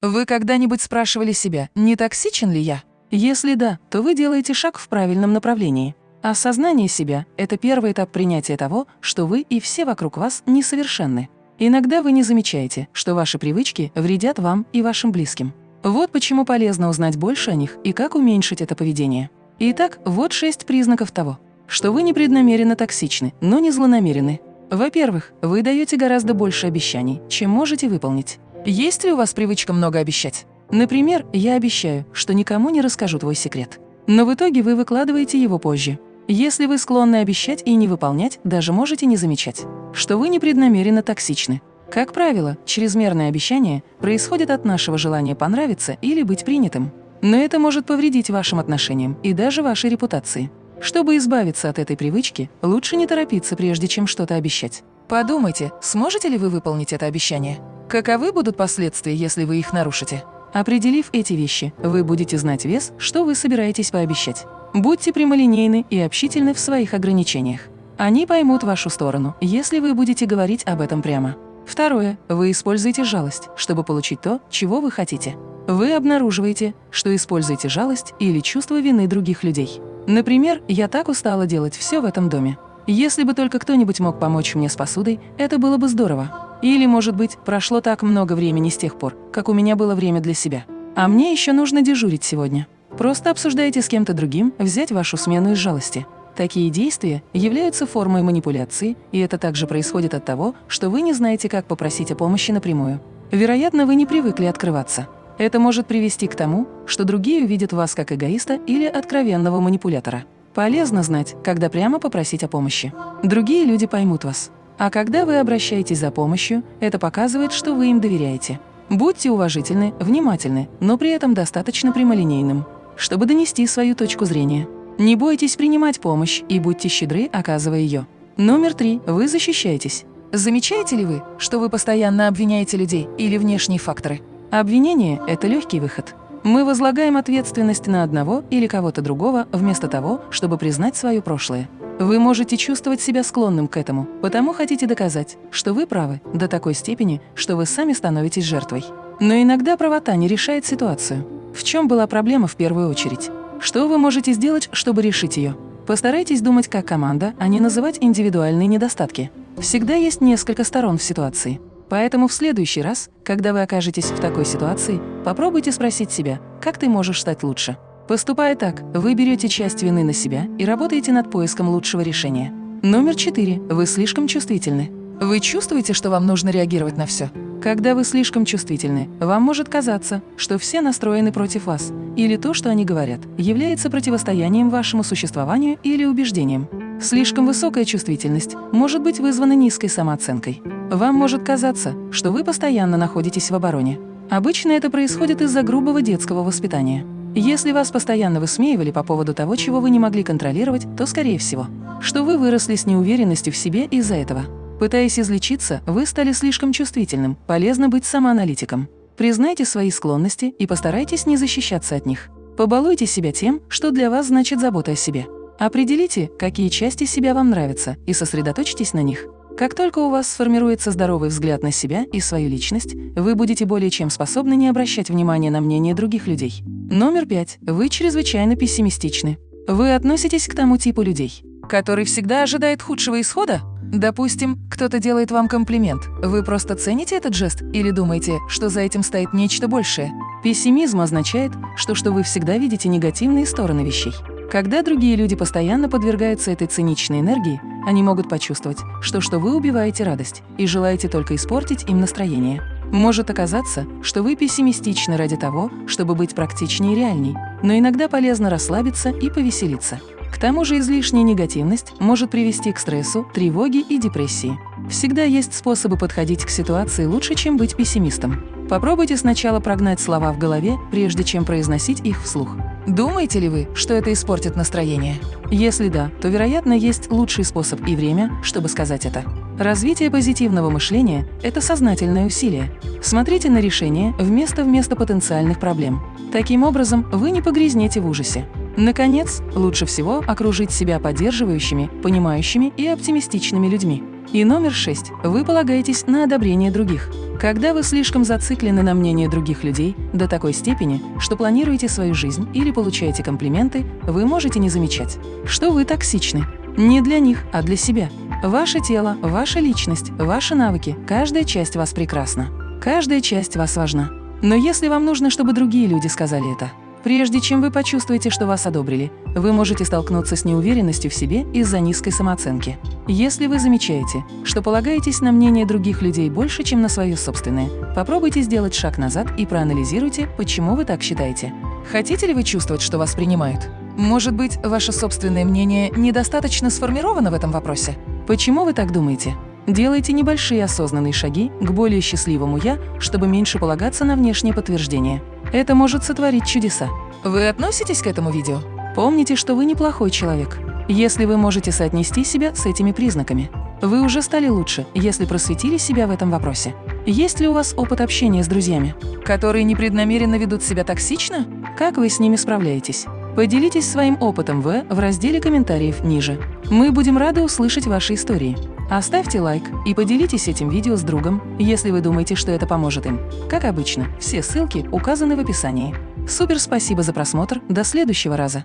Вы когда-нибудь спрашивали себя, не токсичен ли я? Если да, то вы делаете шаг в правильном направлении. Осознание себя – это первый этап принятия того, что вы и все вокруг вас несовершенны. Иногда вы не замечаете, что ваши привычки вредят вам и вашим близким. Вот почему полезно узнать больше о них и как уменьшить это поведение. Итак, вот шесть признаков того, что вы непреднамеренно токсичны, но не злонамерены. Во-первых, вы даете гораздо больше обещаний, чем можете выполнить. Есть ли у вас привычка много обещать? Например, я обещаю, что никому не расскажу твой секрет. Но в итоге вы выкладываете его позже. Если вы склонны обещать и не выполнять, даже можете не замечать, что вы непреднамеренно токсичны. Как правило, чрезмерное обещание происходит от нашего желания понравиться или быть принятым. Но это может повредить вашим отношениям и даже вашей репутации. Чтобы избавиться от этой привычки, лучше не торопиться, прежде чем что-то обещать. Подумайте, сможете ли вы выполнить это обещание? Каковы будут последствия, если вы их нарушите? Определив эти вещи, вы будете знать вес, что вы собираетесь пообещать. Будьте прямолинейны и общительны в своих ограничениях. Они поймут вашу сторону, если вы будете говорить об этом прямо. Второе. Вы используете жалость, чтобы получить то, чего вы хотите. Вы обнаруживаете, что используете жалость или чувство вины других людей. Например, я так устала делать все в этом доме. Если бы только кто-нибудь мог помочь мне с посудой, это было бы здорово. Или, может быть, прошло так много времени с тех пор, как у меня было время для себя. А мне еще нужно дежурить сегодня. Просто обсуждайте с кем-то другим взять вашу смену из жалости. Такие действия являются формой манипуляции, и это также происходит от того, что вы не знаете, как попросить о помощи напрямую. Вероятно, вы не привыкли открываться. Это может привести к тому, что другие увидят вас как эгоиста или откровенного манипулятора. Полезно знать, когда прямо попросить о помощи. Другие люди поймут вас. А когда вы обращаетесь за помощью, это показывает, что вы им доверяете. Будьте уважительны, внимательны, но при этом достаточно прямолинейным, чтобы донести свою точку зрения. Не бойтесь принимать помощь и будьте щедры, оказывая ее. Номер три. Вы защищаетесь. Замечаете ли вы, что вы постоянно обвиняете людей или внешние факторы? Обвинение – это легкий выход. Мы возлагаем ответственность на одного или кого-то другого вместо того, чтобы признать свое прошлое. Вы можете чувствовать себя склонным к этому, потому хотите доказать, что вы правы до такой степени, что вы сами становитесь жертвой. Но иногда правота не решает ситуацию. В чем была проблема в первую очередь? Что вы можете сделать, чтобы решить ее? Постарайтесь думать как команда, а не называть индивидуальные недостатки. Всегда есть несколько сторон в ситуации. Поэтому в следующий раз, когда вы окажетесь в такой ситуации, попробуйте спросить себя, как ты можешь стать лучше. Поступая так, вы берете часть вины на себя и работаете над поиском лучшего решения. Номер четыре. Вы слишком чувствительны. Вы чувствуете, что вам нужно реагировать на все? Когда вы слишком чувствительны, вам может казаться, что все настроены против вас, или то, что они говорят, является противостоянием вашему существованию или убеждениям. Слишком высокая чувствительность может быть вызвана низкой самооценкой. Вам может казаться, что вы постоянно находитесь в обороне. Обычно это происходит из-за грубого детского воспитания. Если вас постоянно высмеивали по поводу того, чего вы не могли контролировать, то, скорее всего, что вы выросли с неуверенностью в себе из-за этого. Пытаясь излечиться, вы стали слишком чувствительным, полезно быть самоаналитиком. Признайте свои склонности и постарайтесь не защищаться от них. Побалуйте себя тем, что для вас значит забота о себе. Определите, какие части себя вам нравятся, и сосредоточьтесь на них. Как только у вас сформируется здоровый взгляд на себя и свою личность, вы будете более чем способны не обращать внимания на мнение других людей. Номер пять. Вы чрезвычайно пессимистичны. Вы относитесь к тому типу людей, который всегда ожидает худшего исхода? Допустим, кто-то делает вам комплимент. Вы просто цените этот жест или думаете, что за этим стоит нечто большее? Пессимизм означает, что, что вы всегда видите негативные стороны вещей. Когда другие люди постоянно подвергаются этой циничной энергии, они могут почувствовать, что, что вы убиваете радость и желаете только испортить им настроение. Может оказаться, что вы пессимистичны ради того, чтобы быть практичнее и реальней, но иногда полезно расслабиться и повеселиться. К тому же излишняя негативность может привести к стрессу, тревоге и депрессии. Всегда есть способы подходить к ситуации лучше, чем быть пессимистом. Попробуйте сначала прогнать слова в голове, прежде чем произносить их вслух. Думаете ли вы, что это испортит настроение? Если да, то, вероятно, есть лучший способ и время, чтобы сказать это. Развитие позитивного мышления – это сознательное усилие. Смотрите на решение вместо вместо потенциальных проблем. Таким образом, вы не погрязнете в ужасе. Наконец, лучше всего окружить себя поддерживающими, понимающими и оптимистичными людьми. И номер шесть. Вы полагаетесь на одобрение других. Когда вы слишком зациклены на мнении других людей до такой степени, что планируете свою жизнь или получаете комплименты, вы можете не замечать, что вы токсичны. Не для них, а для себя. Ваше тело, ваша личность, ваши навыки, каждая часть вас прекрасна. Каждая часть вас важна. Но если вам нужно, чтобы другие люди сказали это, Прежде чем вы почувствуете, что вас одобрили, вы можете столкнуться с неуверенностью в себе из-за низкой самооценки. Если вы замечаете, что полагаетесь на мнение других людей больше, чем на свое собственное, попробуйте сделать шаг назад и проанализируйте, почему вы так считаете. Хотите ли вы чувствовать, что вас принимают? Может быть, ваше собственное мнение недостаточно сформировано в этом вопросе? Почему вы так думаете? Делайте небольшие осознанные шаги к более счастливому «я», чтобы меньше полагаться на внешнее подтверждение. Это может сотворить чудеса. Вы относитесь к этому видео? Помните, что вы неплохой человек, если вы можете соотнести себя с этими признаками. Вы уже стали лучше, если просветили себя в этом вопросе. Есть ли у вас опыт общения с друзьями, которые непреднамеренно ведут себя токсично? Как вы с ними справляетесь? Поделитесь своим опытом в, в разделе комментариев ниже. Мы будем рады услышать ваши истории. Оставьте лайк и поделитесь этим видео с другом, если вы думаете, что это поможет им. Как обычно, все ссылки указаны в описании. Супер спасибо за просмотр, до следующего раза!